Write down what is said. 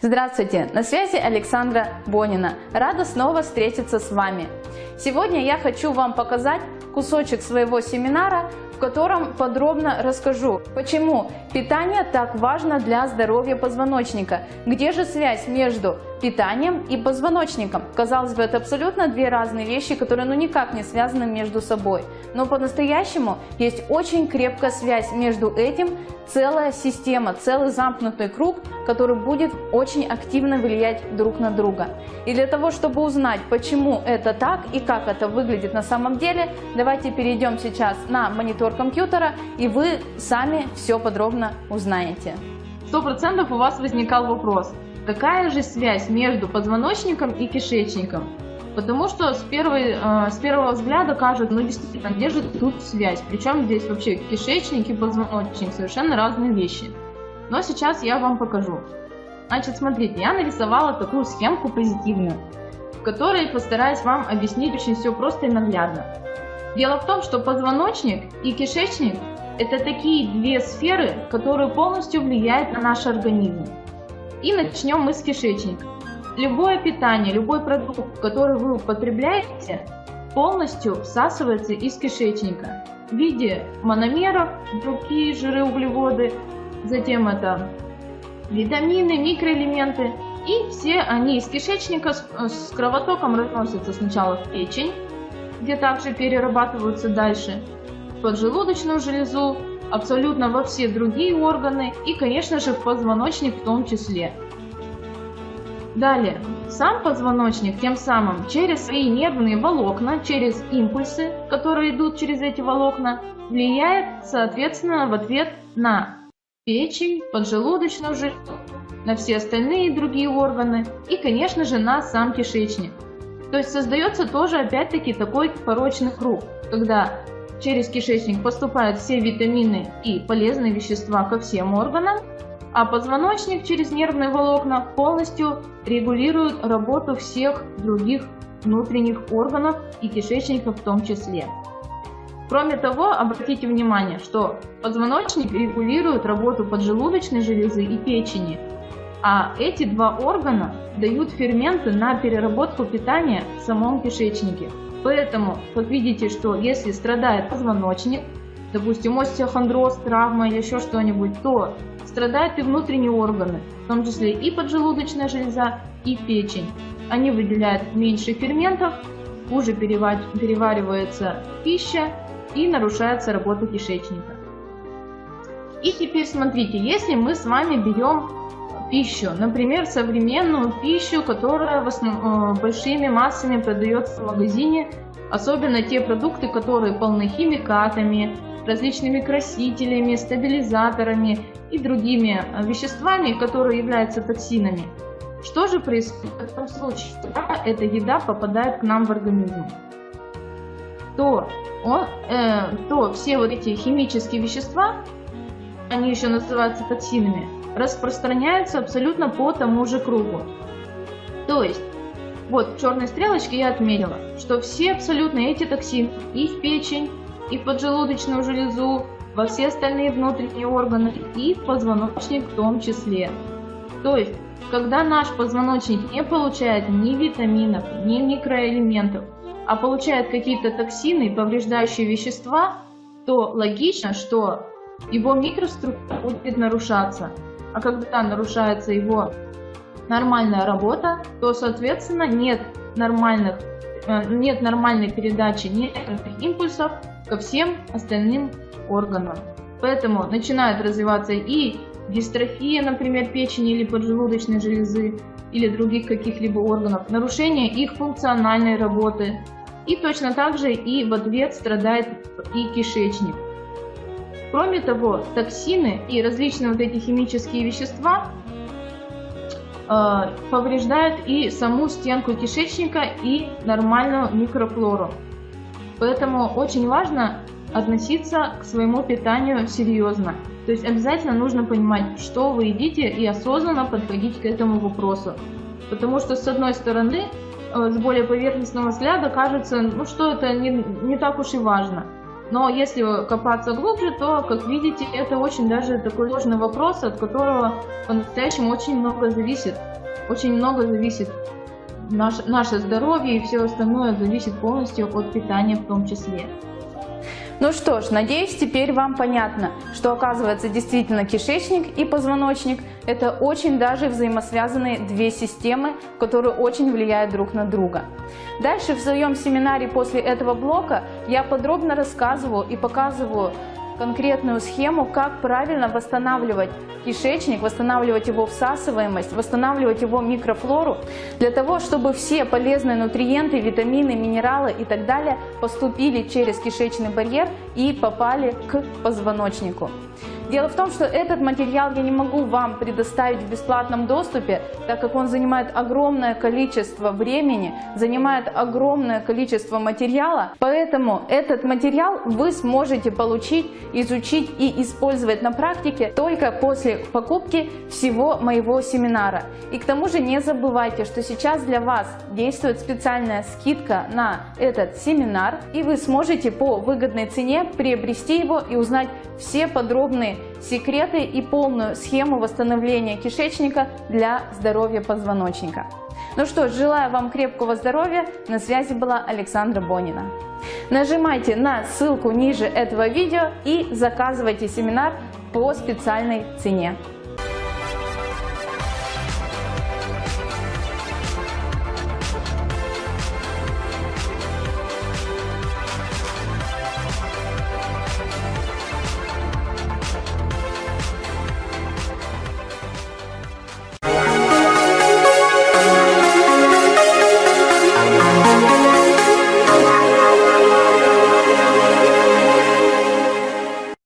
Здравствуйте, на связи Александра Бонина. Рада снова встретиться с вами. Сегодня я хочу вам показать кусочек своего семинара, в котором подробно расскажу, почему питание так важно для здоровья позвоночника, где же связь между питанием и позвоночником. Казалось бы, это абсолютно две разные вещи, которые ну никак не связаны между собой. Но по-настоящему есть очень крепкая связь между этим, целая система, целый замкнутый круг, который будет очень активно влиять друг на друга. И для того, чтобы узнать, почему это так и как это выглядит на самом деле, давайте перейдем сейчас на монитор компьютера, и вы сами все подробно узнаете. Сто процентов у вас возникал вопрос, какая же связь между позвоночником и кишечником? Потому что с, первой, э, с первого взгляда кажется, ну действительно, где же тут связь? Причем здесь вообще кишечник и позвоночник совершенно разные вещи. Но сейчас я вам покажу. Значит, смотрите, я нарисовала такую схемку позитивную, в которой постараюсь вам объяснить очень все просто и наглядно. Дело в том, что позвоночник и кишечник – это такие две сферы, которые полностью влияют на наш организм. И начнем мы с кишечника. Любое питание, любой продукт, который вы употребляете, полностью всасывается из кишечника в виде мономеров, другие жиры, углеводы, затем это витамины, микроэлементы. И все они из кишечника с, с кровотоком разносятся сначала в печень, где также перерабатываются дальше, в поджелудочную железу, абсолютно во все другие органы и, конечно же, в позвоночник в том числе. Далее, сам позвоночник тем самым через свои нервные волокна, через импульсы, которые идут через эти волокна, влияет, соответственно, в ответ на печень, поджелудочную железу, на все остальные другие органы и, конечно же, на сам кишечник. То есть создается тоже опять-таки такой порочный круг, когда через кишечник поступают все витамины и полезные вещества ко всем органам, а позвоночник через нервные волокна полностью регулирует работу всех других внутренних органов и кишечника в том числе. Кроме того, обратите внимание, что позвоночник регулирует работу поджелудочной железы и печени, а эти два органа дают ферменты на переработку питания в самом кишечнике. Поэтому, как видите, что если страдает позвоночник, допустим, остеохондроз, травма или еще что-нибудь, то страдают и внутренние органы, в том числе и поджелудочная железа, и печень. Они выделяют меньше ферментов, хуже переваривается пища и нарушается работа кишечника. И теперь смотрите, если мы с вами берем пищу, например, современную пищу, которая в основном, э, большими массами продается в магазине, особенно те продукты, которые полны химикатами, различными красителями, стабилизаторами и другими э, веществами, которые являются токсинами. Что же происходит в этом случае, когда эта еда попадает к нам в организм? То, он, э, то все вот эти химические вещества, они еще называются токсинами, распространяются абсолютно по тому же кругу. То есть, вот в черной стрелочке я отметила, что все абсолютно эти токсины и в печень, и в поджелудочную железу, во все остальные внутренние органы и в позвоночник в том числе. То есть, когда наш позвоночник не получает ни витаминов, ни микроэлементов, а получает какие-то токсины и повреждающие вещества, то логично, что его микроструктура будет нарушаться. А когда нарушается его нормальная работа, то, соответственно, нет нормальных э, нет нормальной передачи нервных импульсов ко всем остальным органам. Поэтому начинает развиваться и дистрофия, например, печени или поджелудочной железы, или других каких-либо органов, нарушение их функциональной работы. И точно так же и в ответ страдает и кишечник. Кроме того, токсины и различные вот эти химические вещества э, повреждают и саму стенку кишечника и нормальную микрофлору. Поэтому очень важно относиться к своему питанию серьезно. То есть обязательно нужно понимать, что вы едите и осознанно подходить к этому вопросу. Потому что с одной стороны, с более поверхностного взгляда кажется, ну что это не, не так уж и важно. Но если копаться глубже, то, как видите, это очень даже такой сложный вопрос, от которого по-настоящему очень много зависит. Очень много зависит наш, наше здоровье и все остальное зависит полностью от питания в том числе. Ну что ж, надеюсь, теперь вам понятно, что оказывается действительно кишечник и позвоночник – это очень даже взаимосвязанные две системы, которые очень влияют друг на друга. Дальше в своем семинаре после этого блока я подробно рассказываю и показываю конкретную схему, как правильно восстанавливать кишечник, восстанавливать его всасываемость, восстанавливать его микрофлору, для того, чтобы все полезные нутриенты, витамины, минералы и так далее поступили через кишечный барьер и попали к позвоночнику. Дело в том, что этот материал я не могу вам предоставить в бесплатном доступе, так как он занимает огромное количество времени, занимает огромное количество материала. Поэтому этот материал вы сможете получить, изучить и использовать на практике только после покупки всего моего семинара. И к тому же не забывайте, что сейчас для вас действует специальная скидка на этот семинар, и вы сможете по выгодной цене приобрести его и узнать все подробные секреты и полную схему восстановления кишечника для здоровья позвоночника. Ну что желаю вам крепкого здоровья. На связи была Александра Бонина. Нажимайте на ссылку ниже этого видео и заказывайте семинар по специальной цене.